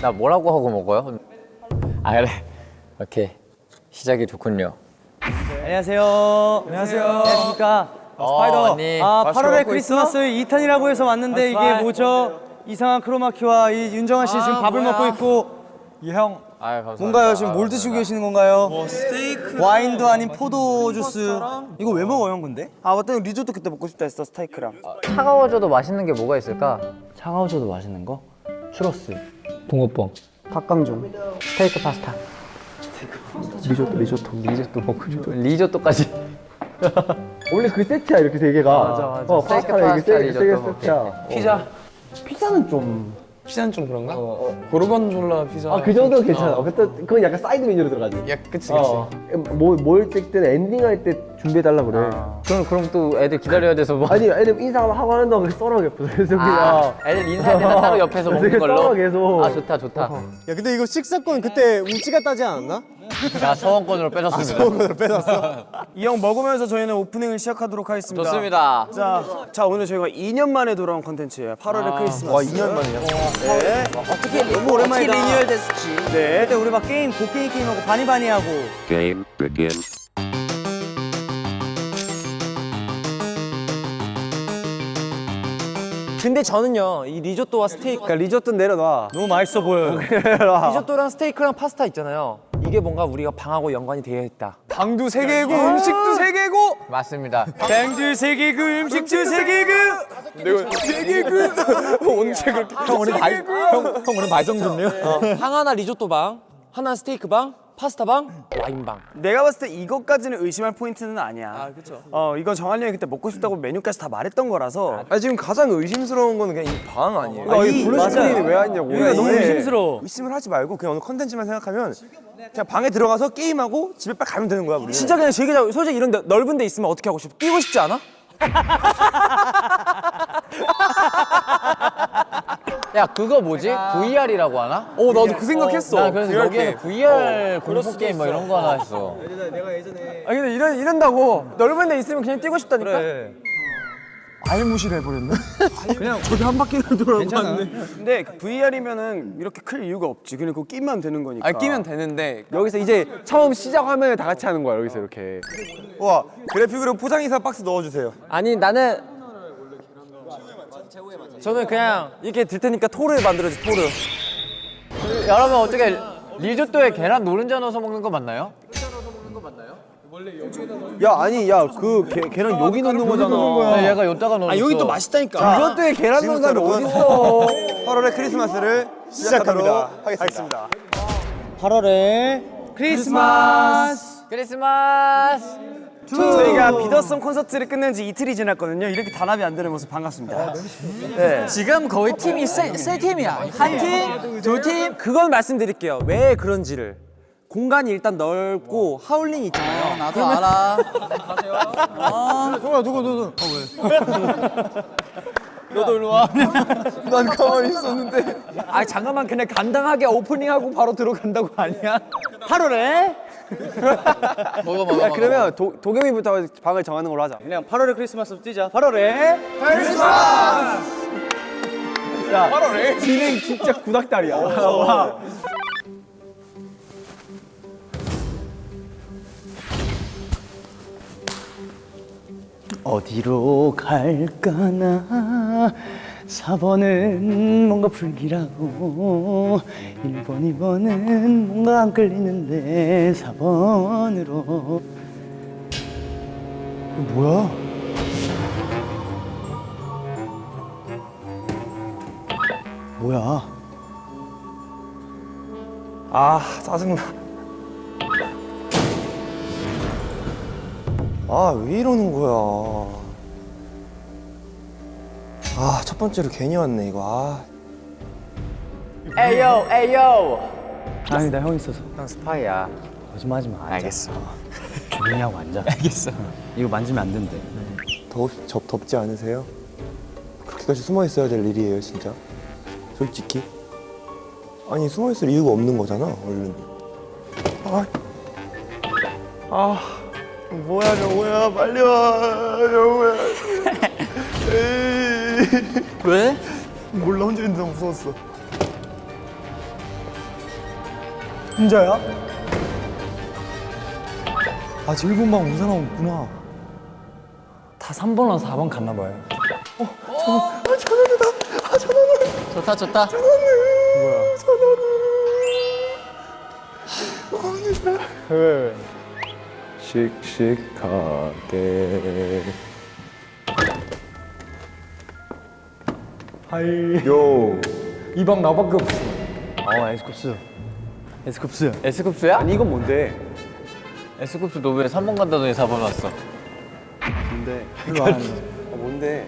나 뭐라고 하고 먹어요? 아 그래. 오케이. 시작이 좋군요. 안녕하세요. 안녕하세요. 안녕하십니까. 스파이더. 언니. 아, 8월의 크리스마스 2탄이라고 해서 왔는데 이게 뭐죠? 이상한 크로마키와 이 윤정아 씨 지금 밥을 먹고 있고. 이형 아유 감사합니다 뭔가요? 지금 뭘 드시고. 계시는 건가요? 스테이크 와인도 아닌 포도 주스 이거 왜 먹어요 형 근데? 아 맞다 리조또 그때 먹고 싶다 했어 스테이크랑 차가워져도 맛있는 게 뭐가 있을까? 차가워져도 맛있는 거? 추러스 붕어빵 닭강정 스테이크 파스타 리조또 리조또 리조또 먹고 싶어 리조또까지 원래 그 세트야 이렇게 세 개가. 맞아, 맞아. 어, 파스타, 세, 세개 리조또. 세트야. 피자 피자는 좀. 피자는 좀 그런가? 고르곤졸라 피자 아그 정도는 괜찮아. 어. 그건 약간 사이드 메뉴로 들어가지. 야 그치 그치 어. 뭐 뭘 찍든 엔딩 할때 준비해 달라 그래. 그럼 그럼 또 애들 기다려야 돼서 뭐. 아니 애들 인사 하고 하는 동안 썰어 옆에서 그래서 아. 애들 인사할 때는 따로 옆에서 먹는 걸로? 썰어 계속. 아 좋다 좋다. 야 근데 이거 식사권 그때 우찌가 따지 않았나? 자 서원권으로 뺏었습니다. 이형 먹으면서 저희는 오프닝을 시작하도록 하겠습니다. 좋습니다. 자, 자 오늘 저희가 2년 만에 돌아온 컨텐츠예요. 8월의 크리스마스. 와 2년 만이요? 네. 어떻게 너무 오랜만이다. 어떻게 리뉴얼 됐을지. 네. 그때 우리 막 게임 곡괭이 게임하고 바니바니 하고. Game begin. 근데 저는요 이 리조또와 스테이크 그러니까 리조또 내려놔. 너무 맛있어 보여요. 리조또랑 스테이크랑 파스타 있잖아요. 이게 뭔가 우리가 방하고 연관이 되어 있다. 방도 세개고 음식도 세개고. 맞습니다. 뱅도 세개고 음식도 세개고. 언제 그렇게 형 오늘 말, 형, 형 오늘 말썽 좋네요? 방 하나 리조또 방 하나 스테이크 방 파스타 방? 와인 방. 내가 봤을 때 이것까지는 의심할 포인트는 아니야. 아 그쵸. 어 이건 정한이 형이 그때 먹고 싶다고 메뉴까지 다 말했던 거라서. 아 지금 가장 의심스러운 거는 그냥 이 방 아니에요? 아, 이 blue screen이 왜 왔냐고. 이거 너무 의심스러워. 의심을 하지 말고 그냥 오늘 컨텐츠만 생각하면 그냥 방에 들어가서 게임하고 집에 빨리 가면 되는 거야 우리 진짜 그냥 즐기자. 솔직히 이런 데, 넓은 데 있으면 어떻게 하고 싶어? 뛰고 싶지 않아? 야 그거 뭐지? VR이라고 하나? 어 나도 그 생각했어 나 그래서 여기에 VR 공포 게임 뭐 이런 거 하나 했어 아 근데 이런, 이런다고 넓은 데 있으면 그냥 뛰고 싶다니까? 근데 그 VR이면은 이렇게 클 이유가 없지. 그냥 그거 끼면 되는 거니까. 아 끼면 되는데 여기서 이제 처음 시작 화면을 다 같이 하는 거야 여기서 이렇게. 와 그래픽으로 포장이사 박스 넣어주세요. 아니 나는 저는 그냥 이렇게 들 테니까 토르 만들어줘 토르. 여러분 어떻게 리조또에 계란 노른자 넣어서 먹는 거 맞나요? 야 아니 야그 걔랑 여기 넣는 거잖아. 네, 얘가 여기다가 넣었어. 아 여기 또 맛있다니까. 이것도에 계란 넣는 사람이 어딨어? 8월의 크리스마스를 시작하도록 하겠습니다. 8월에 크리스마스. 크리스마스. 저희가 비더썸 콘서트를 끝낸 지 이틀이 지났거든요. 이렇게 단합이 안 되는 모습 반갑습니다. 네. 지금 거의 팀이 세, 세 팀이야. 한 팀, 두 팀. 그건 말씀드릴게요. 왜 그런지를 공간이 일단 넓고 하울링이 있잖아요. 나도 알아. 난 가만히 있었는데. 아 잠깐만. 그냥 간단하게 오프닝하고 바로 들어간다고 아니야? 8월에? 먹어 먹어 야. 그러면 도, 도겸이부터 방을 정하는 걸로 하자. 그냥 8월에 크리스마스 뛰자. 8월에? 크리스마스! 야 8월에? 진행 진짜 구닥다리야. 와. 어디로 갈까나 4번은 뭔가 불길하고 1번, 2번은 뭔가 안 끌리는데 4번으로 뭐야? 뭐야? 아 짜증나 아 왜 이러는 거야? 아 첫 번째로 괜히 왔네 이거. 아. 에이요 에이요. 아니 나형 있어서. 형 스파이야. 거짓말하지 마 앉아. 알겠어. 조용히 하고 앉아. 알겠어. 이거 만지면 안 된대. 덥, 접, 덥지 않으세요? 그렇게까지 숨어 있어야 될 일이에요 진짜? 솔직히. 아니 숨어 있을 이유가 없는 거잖아 얼른. 아 뭐야 명호야? 빨리 와 에이 왜? 몰라 혼자 있는데 무서웠어. 혼자야? 아 제일 본방 온 사람 없구나. 다 3번이랑 4번 갔나 봐요. 좋다 좋다. 씩씩하게 하이 요 이 방 나밖에 없어. 어 에스쿱스 에스쿱스 에스쿱스야? 아니 이건 뭔데? 에스쿱스 너 왜 3번 간다더니 4번 왔어 뭔데 별로 안 아, 뭔데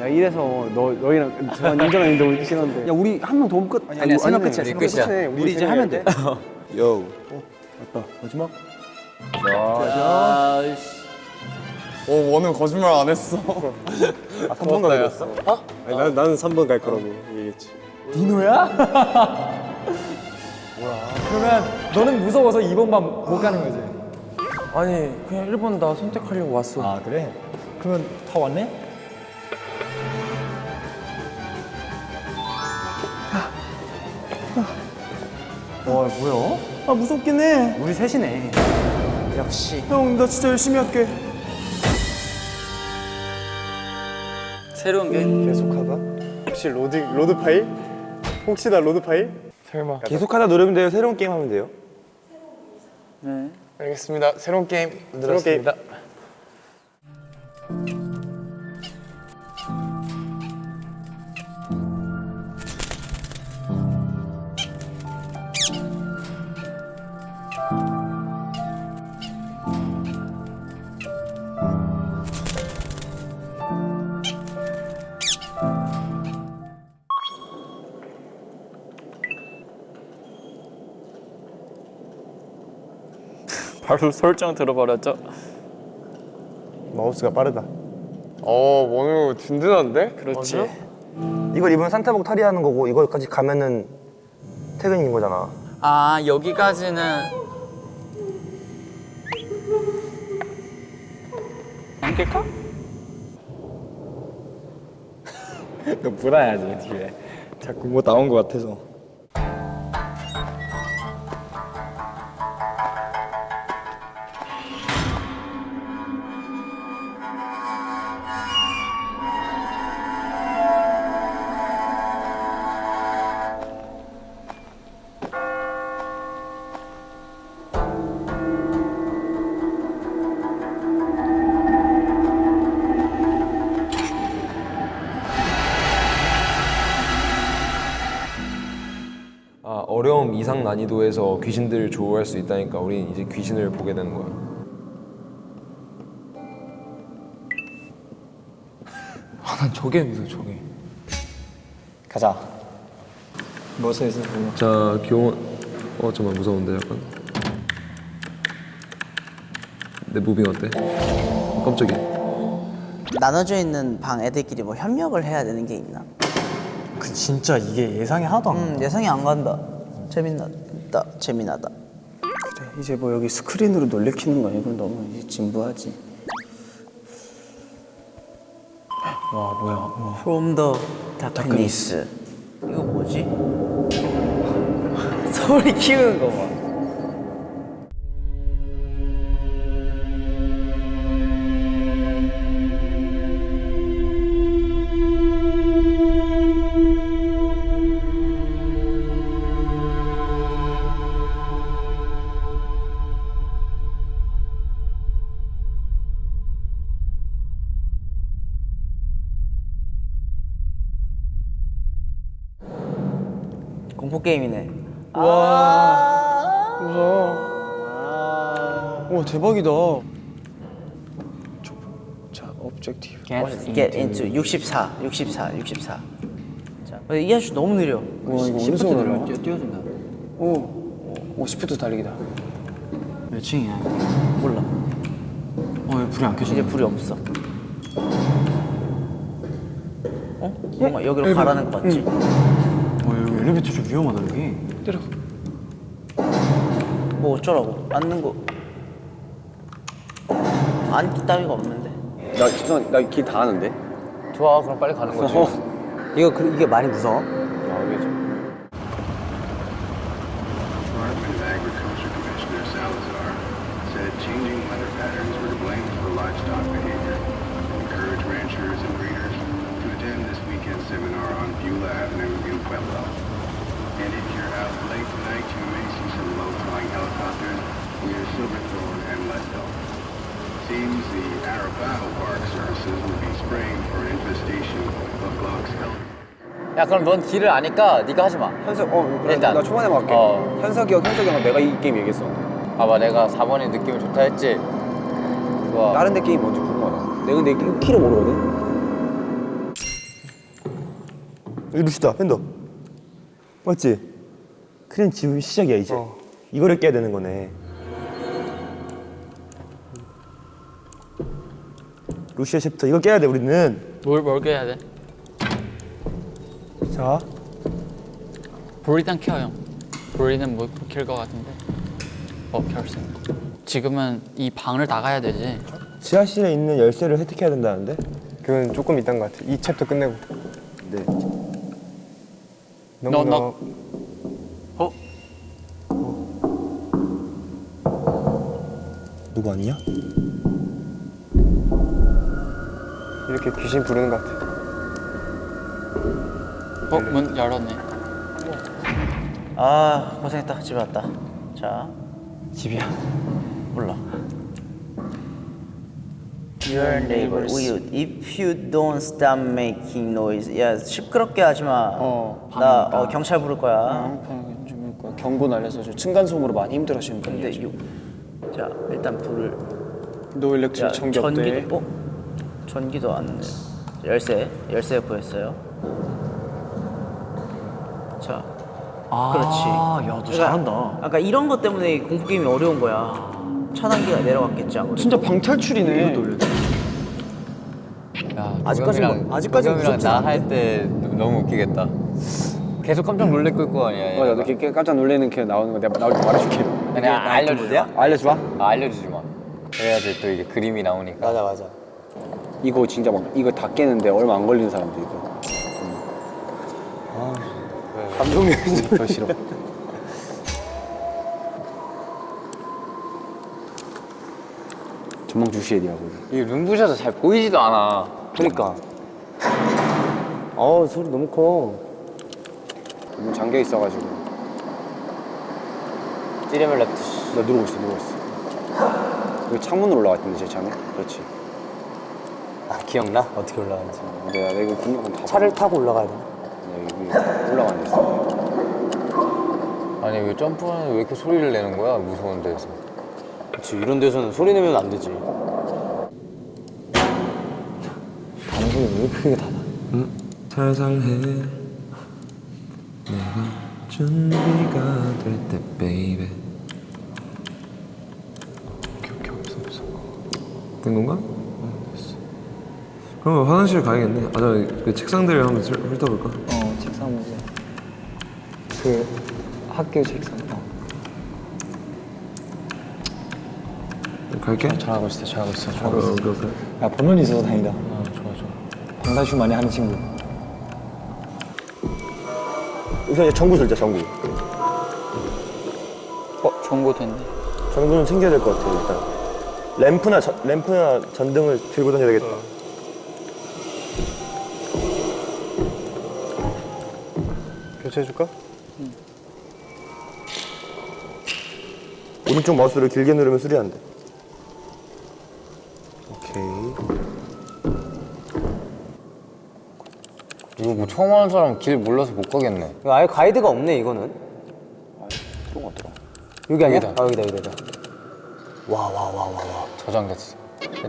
야 이래서 너 너희랑 저랑 인정한 인정 우리 싫은데. 야 우리 한명 도움 끝. 아니야 세명 끝이야. 우리 끝이야. 끝이네. 우리 이제 하면 돼. 요 맞다. 마지막. 아이씨 오 원은 거짓말 안 했어 아 3번 가겠어? 어? 아니 난, 나는 3번 갈 거라고 얘기했지 디노야? 그러면 너는 무서워서 2번 반못 가는 거지? 아니 그냥 1번 나 선택하려고 왔어. 아 그래? 그러면 다 왔네? 와 뭐야? 아 무섭긴 해 우리 셋이네. 역시. 형 나 진짜 열심히 할게 새로운 게 계속하다? 혹시 load, load file? 혹시 나 load file? 설마 계속하다 누르면 돼요? 새로운 게임 하면 돼요? 네 알겠습니다 새로운 게임 만들었습니다 바로 설정 들어버렸죠. 마우스가 빠르다. 어 원우 든든한데? 그렇지. 이걸 입으면 산타복 탈의하는 거고 이거까지 가면은 퇴근인 거잖아. 아 여기까지는. 안길까? 너 불어야지 뒤에. 자꾸 뭐 나온 거 같아서 이상 난이도에서 귀신들을 조우할 수 있다니까 우린 이제 귀신을 보게 되는 거야. 난 저게 무서워 저게 가자. 뭐서 있어? 자, 교원. 어, 잠깐 무서운데 약간. 내 무빙 어때? 어, 깜짝이야. 나눠져 있는 방 애들끼리 뭐 협력을 해야 되는 게 있나? 그 진짜 이게 예상이 하나도 안 음 예상이 안 간다. 재밌다. 재미나다. 그래 이제 뭐 여기 스크린으로 놀래키는 거 이건 너무 이제 진부하지. 와 뭐야? 와. From the darkness. 이거 뭐지? 소리 키우는 거 봐. 대박이다. 자 objective. Get into 64, 64, 64. 자, 어, 이 아저씨 너무 느려. 와 이거 어디서 올라? 뛰어, 뛰어준다 오, 오 시프트 달리기다. 몇 층이야? 몰라. 어 왜 불이 안 켜지냐 이제 불이 없어. 어? 뭔가 여기로 가라는 거 같지? 어 여기 엘리베이터 좀 위험하다 여기 뭐 어쩌라고 앉는 거 앉기 따위가 없는데 나 죄송 나길 다 아는데. 좋아 그럼 빨리 가는 거지 이거 그, 이게 많이 무서워? Department of Agriculture Commissioner Salazar said changing weather patterns were to blame for livestock behavior. Encourage ranchers and breeders to attend this weekend's seminar on Beulah Avenue in Pueblo. And if you're out late tonight, you may see some low-flying helicopters near Silverthorne and Leadville. Seems the Arapaho Park Services will be spraying for an infestation of Glock's elk. 야 그럼 넌 길을 아니까 네가 하지 마 현석 어 그래 일단. 나 초반에 맞게. 어. 현석이 형 현석이 형은 내가 이 게임 얘기했어. 봐봐 내가 4번이 느낌이 좋다 했지 좋아 다른 데 게임 뭔지 궁금하다. 내가 근데 이 키를 모르거든. 여기 루시다 팬더 맞지? 크림 지금 시작이야 이제 이거를 깨야 되는 거네 루시아 챕터 이거 깨야 돼 우리는 뭘, 뭘 깨야 돼? 자 브리단 켜 형. 브리는 못킬것 같은데. 어 켰어. 지금은 이 방을 나가야 되지. 지하실에 있는 열쇠를 획득해야 된다는데? 그건 조금 이딴 것 같아 이 챕터 끝내고 네 너, 너. 어? 누구 아니야? 이렇게 귀신 부르는 것 같아 어? 문 열었네. 아 고생했다 집에 왔다 자 집이야. 몰라 Your neighbor 우유 If you don't stop making noise 야 시끄럽게 하지마 어, 나 어, 경찰 부를 거야 좀 경고 날려서 저 층간소음으로 많이 힘들어하시는 분이에요. 자 일단 불을 no electric 자, 전기 없대. 어? 전기도 안 돼. 열쇠 열쇠 구했어요 자 그렇지 야너 그러니까, 아까 이런 것 때문에 공포 게임이 어려운 거야 차단기가 내려갔겠지 아무래도 진짜 방탈출이네. 야, 아직까지는 도겸이랑- 뭐- 아직까지는 도겸이랑 무섭진 나할 때 너무 웃기겠다 계속 깜짝 놀랄 거 아니야 어, 나도 이렇게 깜짝 놀래는 게 나오는 거 내가 나올 때 말해줄게. 그냥 알려주세요? 알려줘 봐. 아, 알려주지 마 그래야지 또 이게 그림이 나오니까 맞아 맞아. 이거 진짜 막 이거 다 깨는데 얼마 안 걸리는 사람도 이거. 감동이 더 싫어. 전망 주시해야 돼요. 이 룸부셔서 잘 보이지도 않아 그러니까. 어우 소리 너무 커. 문 잠겨 있어가지고. 찌르면 랩트 나 누르고 있어 누르고 있어. 여기 창문으로 올라갔던데 제 창에. 그렇지. 아 기억나? 어떻게 올라가는지 내가 내가 이거 분명 다. 차를 타고 올라가야 되나? 내가 여기 올라가는 데서. 아니 왜 점프하는데 왜 이렇게 소리를 내는 거야 무서운 데서 그치 이런 데서는 소리 내면 안 되지 방문을 왜 크게 닫아? 살살 해 내가 준비가 될 때 baby 오케이 오케이 없어 없어 된 건가? 그럼 화장실 가야겠네 아저 그 책상들 한번 슬- 훑어볼까? 어 책상 문제. 그 학교 책상. 어. 갈게 잘하고 있어 잘하고 있어 어, 잘하고 있어. 오케이 오케이 야 번호이 있어서 다행이다. 어 좋아 좋아. 방탈출 많이 하는 친구. 우선 이제 전구 설자 전구 어? 정보 됐네. 전구는 챙겨야 될 것 같아 일단 램프나 저- 램프나 전등을 들고 다녀야 되겠다 교체해줄까? 오른쪽 마우스를 길게 누르면 수리 안 돼. 오케이. 이거 뭐 처음 하는 사람 길 몰라서 못 가겠네 이거 아예 가이드가 없네 이거는 또 어디더라? 여기 아니야? 여기다. 아 여기다 여기다 와 와 와 와와 저장됐어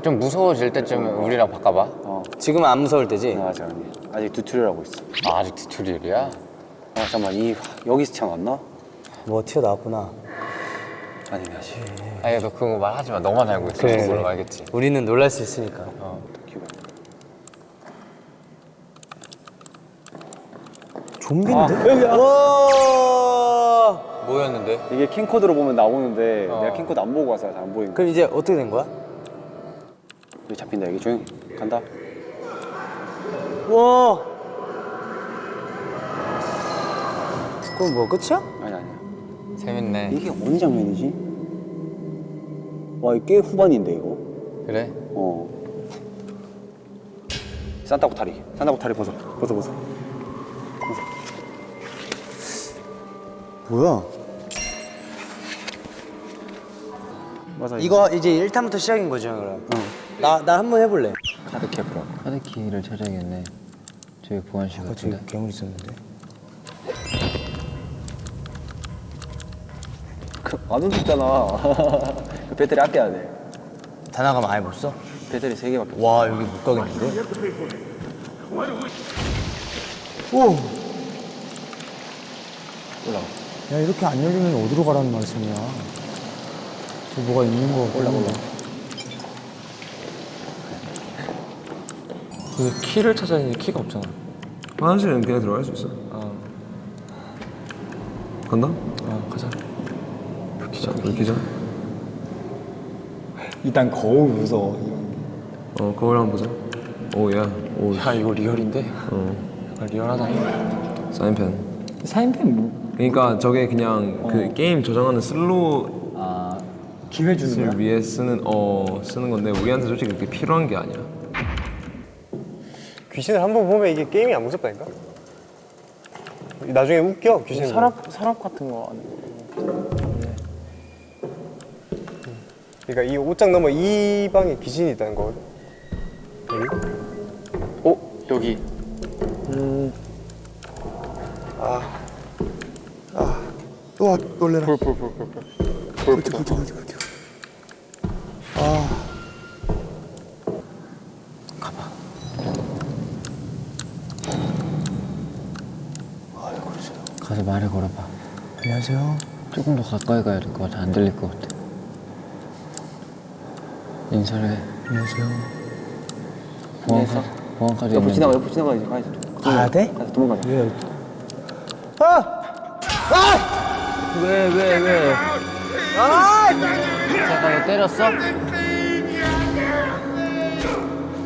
좀 무서워질 때쯤 우리랑 바꿔봐 어. 지금은 안 무서울 때지? 아, 아직 아니. 아직 tutorial 하고 있어. 아, 아직 tutorial이야? 아 잠깐만 이 여기서 튀어나왔나? 뭐 튀어나왔구나 아니면 아직. 아니 너 그거 말하지 마 너만 알고 있어 그래, 그걸 그래. 알겠지 우리는 놀랄 수 있으니까 기분. 좀비인데? 와 뭐였는데? 이게 캠코더로 보면 나오는데 내가 캠코더 안 보고 와서 잘 안 보이는. 그럼 이제 어떻게 된 거야? 여기 잡힌다 여기 조용 간다. 와. 그럼 뭐 끝이야? 아니 아니야. 재밌네. 이게 어느 장면이지? 와 꽤 후반인데 이거. 그래? 어. 산타 코타리. 산타 코타리 벗어. 벗어 벗어. 벗어. 뭐야? 맞아. 이거 이제 1탄부터 시작인 거죠, 그럼? 나, 나 한 번 해볼래. 카드 캡으로. 카드 키를 찾아야겠네. 저기 보안실 같은데. 괴물 있었는데. 안 움직잖아. 그 배터리 아껴야 돼. 다 나가면 아예 못 써? 배터리 세 개밖에. 없어. 와, 여기 못 가겠는데? 올라가. 야, 이렇게 안 열리면 어디로 가라는 말씀이야? 저 뭐가 있는 거 같고. 올라가, 근데 키를 찾아야 되는데 키가 없잖아. 화장실은 그냥 들어갈 수 있어. 간다? 어. 불 켜자. 일단 거울 무서워. 어, 거울 한번 보자. 오, 야. 오, 야, 이거 real인데? 어. 약간 리얼하다. 사인펜. 사인펜 뭐? 그러니까 저게 그냥 그 게임 저장하는 슬로우 아 기회 주는 을 위해 쓰는 어 쓰는 건데 우리한테 솔직히 그렇게 필요한 게 아니야. 귀신을 한 번 보면 이게 게임이 안 무섭다니까? 나중에 웃겨 귀신. 서랍 서랍 같은 거 안에. 그러니까 이 옷장 넘어 이 방에 귀신이 있다는 거거든. 어 여기. 와 놀래라. 불불불불 불. 불 불. 가서 말을 걸어봐. 안녕하세요. 조금 더 가까이 가야 될 것 같아. 안 들릴 것 같아. 인사를 해. 안녕하세요. 보안카, 보안카드 옆으로. 지나가 옆으로 지나가 이제 가야지. 가야 돼? 가서 도망가자. 왜? 왜, 왜, 왜? 잠깐, 너 때렸어?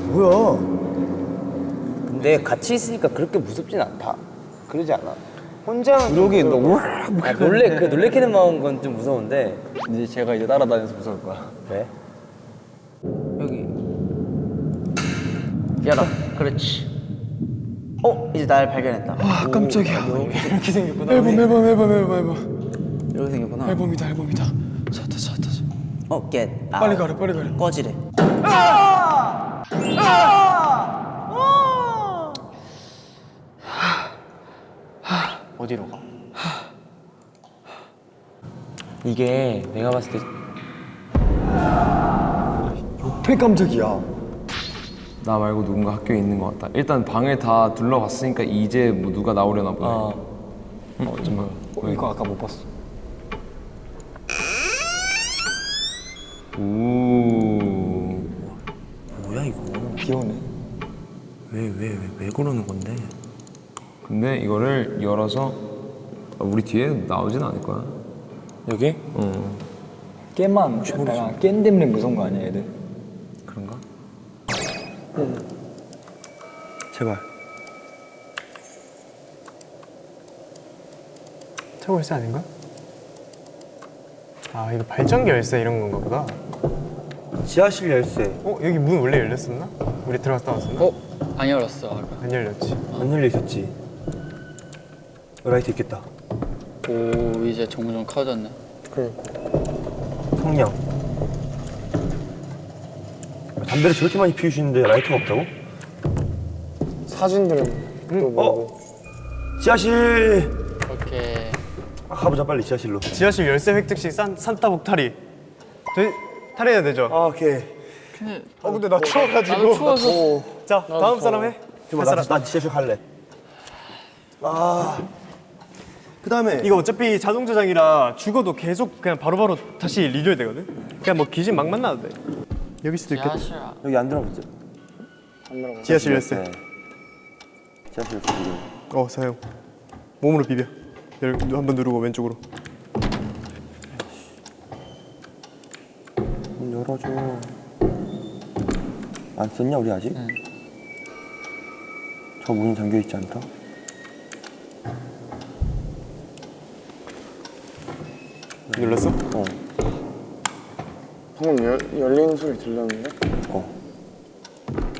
뭐야? 근데 같이 있으니까 그렇게 무섭진 않다. 그러지 않아? 혼자 그러게 너무 아, 놀래 그 놀래키는 마음 건 좀 무서운데 이제 제가 이제 따라다녀서 무서울 거야. 왜? 여기 열어. 그렇지. 어 이제 날 발견했다. 아 깜짝이야. 이렇게 생겼구나. 앨범 앨범 앨범 앨범 앨범. 이렇게 생겼구나. 앨범이다 앨범이다. 찾다 찾다 어 겟. 빨리 가래 빨리 가래. 꺼지래. 어디로 가? 이게 내가 봤을 때폐 깜짝이야. 나 말고 누군가 학교에 있는 것 같다. 일단 방을 다 둘러봤으니까 이제 뭐 누가 나오려나 보네. 어. 어, 정말. 어, 이거 아까 못 봤어. 오. 뭐야 이거 귀여우네. 왜 왜 왜 왜 그러는 건데? 근데 이거를 열어서 아, 우리 뒤에 나오진 않을 거야. 여기? 어. 깻만 약간 깻 때문에 무서운 거 아니야 애들? 그런가? 제발 차고 열쇠 아닌가? 아 이거 발전기 열쇠 이런 건가 보다. 지하실 열쇠 어 여기 문 원래 열렸었나? 우리 들어갔다 왔었나? 어? 안 열었어 아까. 안 열렸지. 안 열려 있었지 라이트 있겠다 오 이제 점점 커졌네. 성냥 담배를 저렇게 많이 피우시는데 라이터가 없다고? 사진들은 또 뭐고? 지하실 오케이. 아, 가보자 빨리 지하실로 지하실 열쇠 획득시 산 산타 복타리. 저희 탈해야 되죠? 아 오케이 근데 어 근데 나 추워가지고. 나도 추워서. 자 다음 사람 해. 나, 나 지하실 갈래 아 그 다음에 이거 어차피 자동 저장이라 죽어도 계속 그냥 바로바로 다시 리조해 되거든. 그냥 뭐 귀신 막 만나도 돼. 여기 수도 있겠다. 지하실. 여기 안 들어갔죠? 지하실 열쇠. 네. 지하실 열쇠 어, 사용. 몸으로 비벼. 열 한번 누르고 왼쪽으로. 문 열어줘. 안 썼냐 우리 아직? 응. 저 문이 잠겨 있지 않다. 눌렀어? 어. 방금 열, 열리는 소리 들렸는데? 어.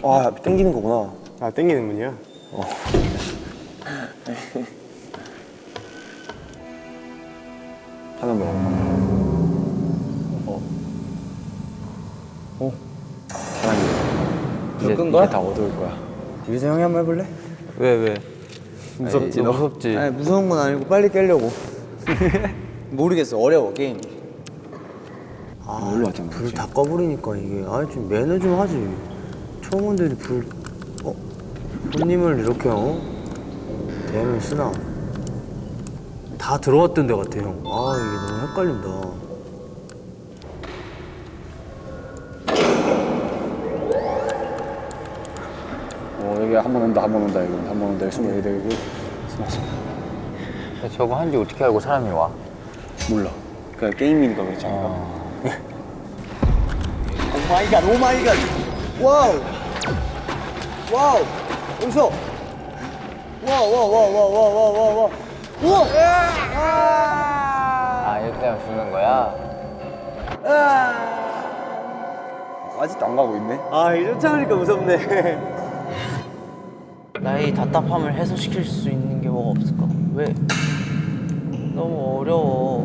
아 땡기는 거구나. 아 땡기는 문이야? 어. 하나 먹어. 어. 어. 다행이다. 이제, 끈 거야? 이제 다 어두울 거야. 유재 형이 한번 해볼래? 왜 왜? 무섭지 너 무섭지. 아니 무서운 건 아니고 빨리 깨려고. 모르겠어 어려워 게임. 아, 놀러 왔잖아. 불 다 꺼버리니까 이게 아좀 매너 좀 하지. 처음 온데도 불 어? 손님을 이렇게 어? 대면 쓰나? 다 들어왔던 데 같아 형. 아 이게 너무 헷갈린다. 어 여기 한 번 온다 한 번 온다 이거 한 번 온다 여기 여기 숨어 숨어. 근데 저거 한지 어떻게 알고 사람이 와? 몰라. 그냥 게임이니까 그렇지 않을까? 오 my god, oh my god. Wow. Wow. 여기서. Wow, wow, wow, wow, wow, wow, wow, wow. 우와! 아 이렇게 하면 죽는 거야? 아직도 안 가고 있네. 아, 이쫓아하니까 무섭네. 나의 답답함을 해소시킬 수 있는 게 뭐가 없을까? 왜? 너무 어려워.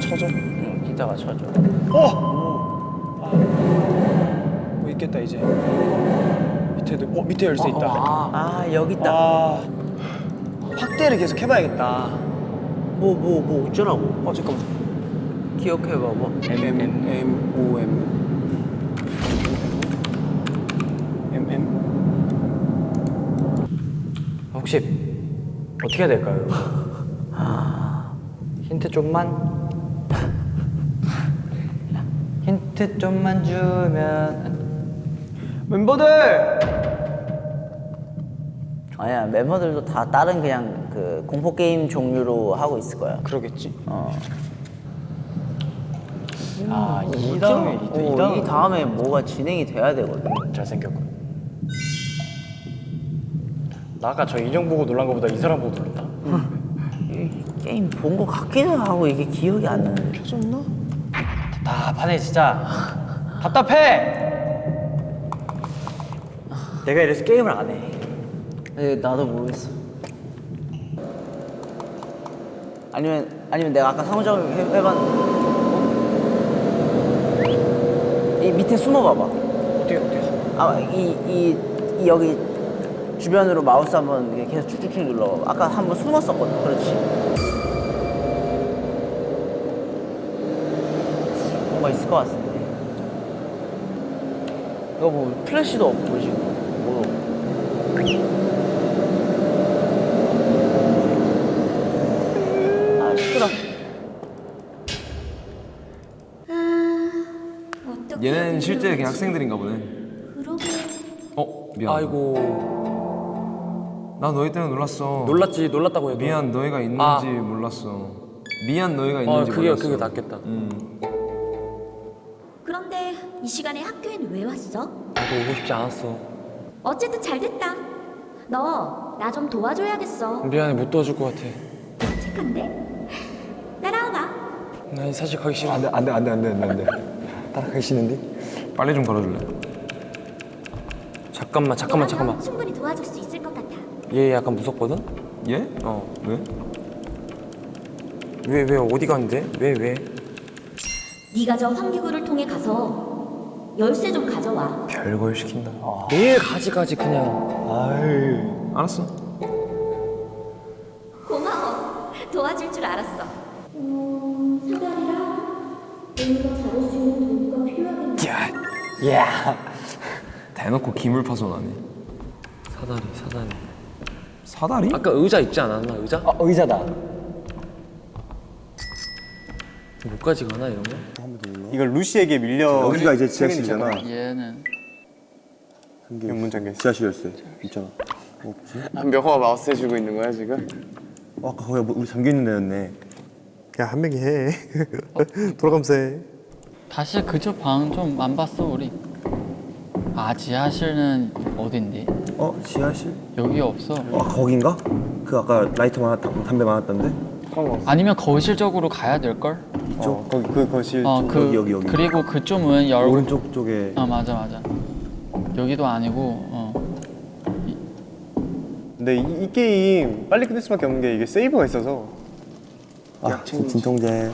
쳐져? 응, 기타가 쳐져. 어 있겠다 이제 밑에도 어 밑에 열쇠 있다 아, 여기 있다. 아 확대를 계속 해봐야겠다 뭐, 뭐, 뭐 어쩌라고? 어 잠깐만 기억해봐봐. M M M M O M M M 혹시 어떻게 해야 될까요? 힌트 좀만 힌트 좀만 주면 멤버들 아니야, 멤버들도 다 다른 그냥 그 공포 게임 종류로 하고 있을 거야. 그러겠지 어. 아 이 다음에 이, 이 어, 다음에 이 다음에 뭐가 진행이 돼야 되거든. 잘생겼고 나 아까 저 인형 보고 놀란 거보다 이 사람 보고 놀랐다 이 게임 본 거 같기도 하고 이게 기억이 안 나네. 답 답하네 진짜 답답해 내가 이래서 게임을 안해 에, 나도 모르겠어. 아니면 아니면 내가 아까 상호작용 해, 해봤는데 어? 이 밑에 숨어봐봐. 어떻게 어떻게 아이 이, 이 여기 주변으로 마우스 한번 계속 쭉쭉쭉 눌러. 아까 한번 숨었었거든. 그렇지. 것 같은데. 이거 뭐 플래시도 없고 지금. 뭐. 아 시끄러. 얘는 실제 그냥 학생들인가 보네 어 미안 아이고 나 너희 때문에 놀랐어 놀랐지 놀랐다고 해도 미안 너희가 있는지 아. 몰랐어 미안 너희가 어 있는지 그게 몰랐어 그게 낫겠다 음. 이 시간에 학교엔 왜 왔어? 나도 오고 싶지 않았어 어쨌든 잘 됐다. 너 나 좀 도와줘야겠어. 미안해 못 도와줄 것 같아 착한데? 따라와봐. 난 사실 가기 싫어 안돼 안돼 안돼 안돼 안돼 안돼. 따라가기 싫은데? 빨리 좀 걸어줄래? 잠깐만 잠깐만 잠깐만 충분히 도와줄 수 있을 것 같아. 얘 약간 무섭거든? 얘? 어 왜? 왜 왜 어디 가는데? 왜 왜? 네가 저 환기구를 통해 가서 열쇠 좀 가져와. 별걸 시킨다 내일 가지가지 그냥 알았어 고마워. 도와줄 줄 알았어. 음, 사다리랑 우리가 잡을 수 있는 도구가 필요하겠네. 야 대놓고 기물 파손하네 사다리 사다리 사다리? 아까 의자 있지 않았나 의자? 어, 의자다 뭐까지 가나 이런 거? 이걸 루시에게 밀려. 여기가 이제 지하실이잖아. 얘는 문 잠겨. 지하실 열쇠 있잖아. 없지? 명호가 마우스 해주고 있는 거야 지금? 어, 아까 거기 우리 잠겨 있는 데였네. 그냥 한 명이 해. 돌아가면서 해. 다시 그쪽 방좀 안 봤어 우리 아 지하실은 어딘데? 어 지하실? 여기 없어 아 거긴가? 그 아까 라이터 많았다 담배 많았던데? 아니면 거실 쪽으로 가야 될걸? 어, 거기 그 거실 어, 쪽. 그, 여기, 여기, 여기. 그리고 그쪽은 열 오른쪽 쪽에 어 맞아 맞아 여기도 아니고 어. 근데 이, 이 게임 빨리 끝낼 수밖에 없는 게 이게 세이브가 있어서. 아 진통제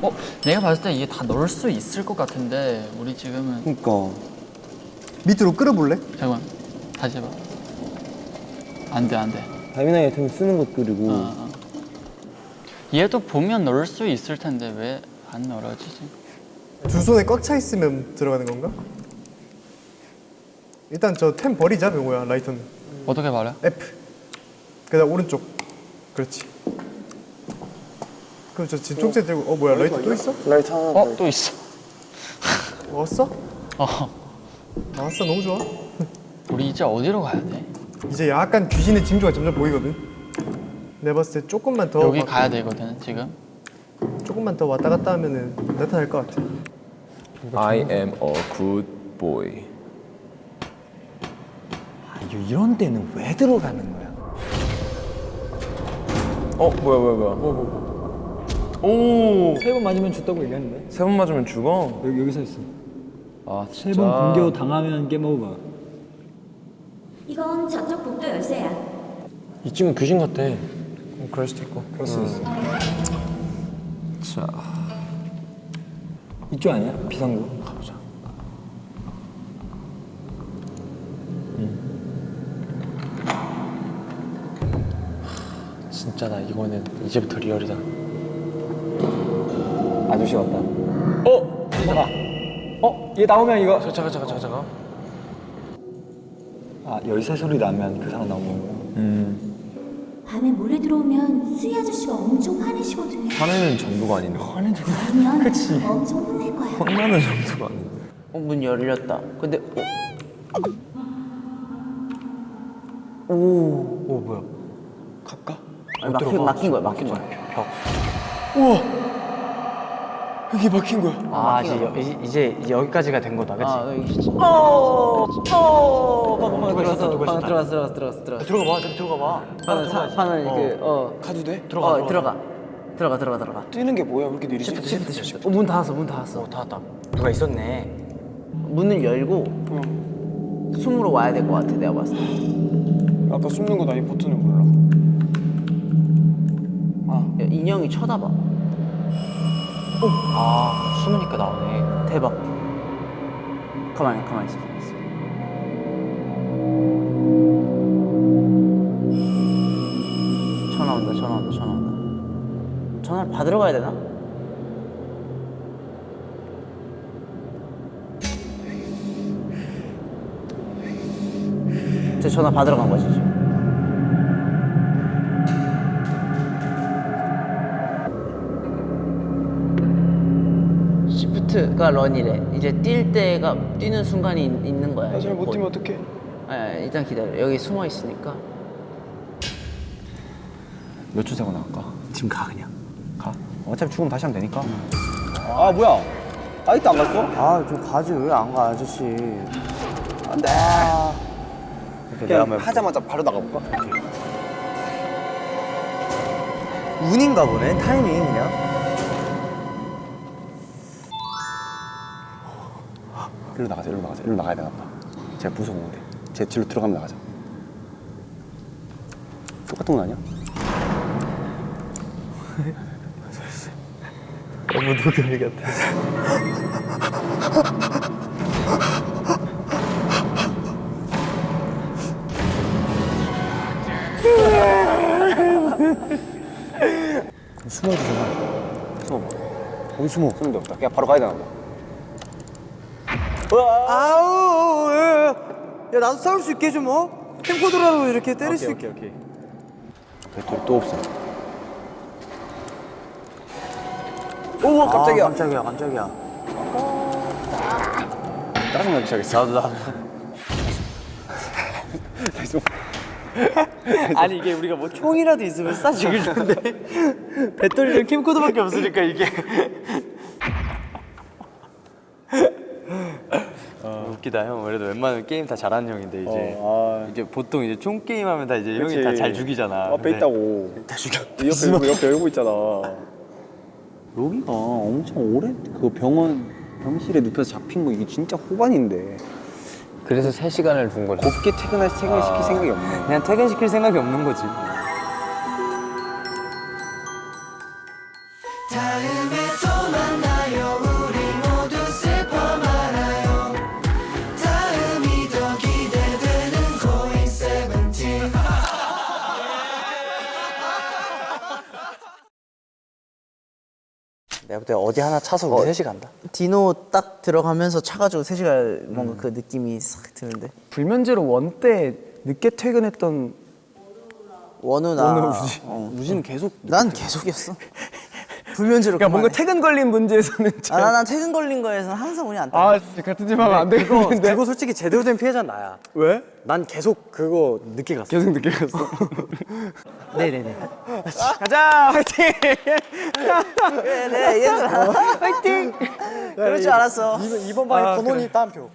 어? 내가 봤을 때 이게 다 넣을 수 있을 것 같은데 우리 지금은 그니까 밑으로 끌어볼래? 잠깐만 다시 해봐 안돼 안돼 다미나이 아이템 쓰는 것 그리고 어, 어. 얘도 보면 넣을 수 있을 텐데 왜 안 넣어지지? 두 손에 꽉 차 있으면 들어가는 건가? 일단 저 템 버리자 명호야 라이터는 어떻게 말해? F 그다음 오른쪽 그렇지 그럼 저 진통제 들고 어 뭐야 라이터 또 있어? 라이터 하나 어? 또 있어 왔어? 어 나왔어 너무 좋아 우리 이제 어디로 가야 돼? 이제 약간 귀신의 징조가 점점 보이거든 내가 봤을 때 조금만 더 여기 막- 가야 되거든 지금 조금만 더 왔다 갔다 하면은 나타날 것 같아 I am a good boy. 이런 데는 왜 들어가는 거야? 어 뭐야 뭐야 뭐야. 오. 세 번 맞으면 죽다고 얘기했는데 세 번 맞으면 죽어. 여기 여기 서 있어. 아세 진짜. 번 공격 당하면 게임 오버. 이건 저쪽 복도 열쇠야. 이 친구 귀신 같아. 음, 그럴 수도 있고. 그럴 수 있어. 자 이쪽 아니야? 비상구. 가보자. 진짜 나 이거는 이제부터 리얼이다. 아저씨 같다. 어? 잠깐. 어? 얘 나오면 이거. 잠깐 잠깐 잠깐 잠깐. 아 열쇠 소리 나면 그 사람 나오는 거야. 음. 밤에 몰래 들어오면 수희 아저씨가 엄청 화내시거든요. 화내는 정도가 아닌데. 화내는 그러면 엄청 혼낼 거야. 혼나는 정도가 아닌데. 어, 문 열렸다. 근데 어, 오 뭐야? 갈까? 아니, 막힌, 막힌 거야, 막힌 거야. 여기 막힌 거야. 아 이제, 여- 이제, 이제 여기까지가 된 거다 그치? 아, 여기 진짜. 어, 어, 방금 방금 들어갔어, 방금 들어갔어, 들어갔어, 들어갔어, 들어갔어. 들어가 봐. 저기 들어가 봐. 사, 파는 그, 어, 가도 돼? 들어가, 어, 들어가, 들어가, 들어가, 들어가. 뛰는 게 뭐야? 왜 이렇게 느리지? 시프트, 시프트. 어, 문 닫았어, 문 닫았어. 닫았다. 누가 있었네 문을 열고 숨으로 와야 될 것 같아, 내가 봤을 때. 아까 숨는 거나 이 버튼을 몰라 야, 인형이 쳐다봐. 아 숨으니까 나오네 대박. 가만히, 가만히 있어. 전화 온다, 전화 온다, 전화 온다. 전화를 받으러 가야 되나? 제 전화 받으러 간 거지 지금. 시프트가 런이래. 이제 뛸 때가 뛰는 순간이 있, 는 거야. 잘못 뛰면 어떡해 아, 일단 기다려. 여기 숨어 있으니까. 몇 초 세고 나갈까? 지금 가 그냥. 가. 어차피 죽으면 다시 하면 되니까. 아 뭐야? 아직도 안 갔어? 아, 좀 가지 왜 안 가, 아저씨. 안돼. 내가 한번 하자마자 바로 나가볼까? 운인가 보네. 타이밍 그냥. 일로 나가자. 일로 나가자. 일로 나가야 되나 보다. 제가 무서운데. 제 뒤로 들어가면 나가자. 똑같은 건 아니야? 너무 도겸이 같아. 숨어도 되나? 숨어봐. 어디 숨어? 숨는 데 없다. 그냥 바로 가야 되나 보다. 아우, 야, 야, 나도 싸울 수 있게 해줘 뭐. 캠코더라도 이렇게 때릴 수 있게. 오케이. 배터리 또 없어. 오, 깜짝이야. 깜짝이야, 깜짝이야. 짜증나기 시작했어. 나도 나도. 숨어. 아니 이게 우리가 뭐 총이라도 있으면 텐데 배터리랑 캠코더밖에 없으니까 이게 웃기다 형 그래도 웬만하면 게임 다 잘하는 형인데 이제. 이제 보통 이제 총 게임 하면 다 이제 형이 다 잘 죽이잖아. 앞에 근데 있다고. 다 죽여. 옆에 열고, 옆에 열고 있잖아. 여기가 엄청 오래 그 병원 병실에 눕혀서 잡힌 거 이게 진짜 후반인데. 그래서 3시간을 둔 거지. 곱게 퇴근할 퇴근을 시킬 생각이 없네. 그냥 퇴근시킬 생각이 없는 거지 내가 볼때 어디 하나 차서 우리 셋이 간다. 디노 딱 들어가면서 차가지고 3시간 뭔가 그 느낌이 싹 드는데. 불면제로 원 때 늦게 퇴근했던 원우 나. 원우 우지. 어. 우지는 계속 난 계속이었어 불면제로 그러니까 뭔가 퇴근 걸린 문제에서는 아난 퇴근 걸린 거에서는 항상 운이 안 따라 아 같은 집 하면 안 네, 되겠는데. 그거, 그거 솔직히 제대로 된 피해자 나야. 왜? 난 계속 그거 늦게 갔어. 계속 늦게 갔어? 네네네. 네, 네. 가자 화이팅! 네네 얘들아 어. 화이팅! 그럴 줄 알았어. 이번 방에 번호니 아, 그래. 땀표.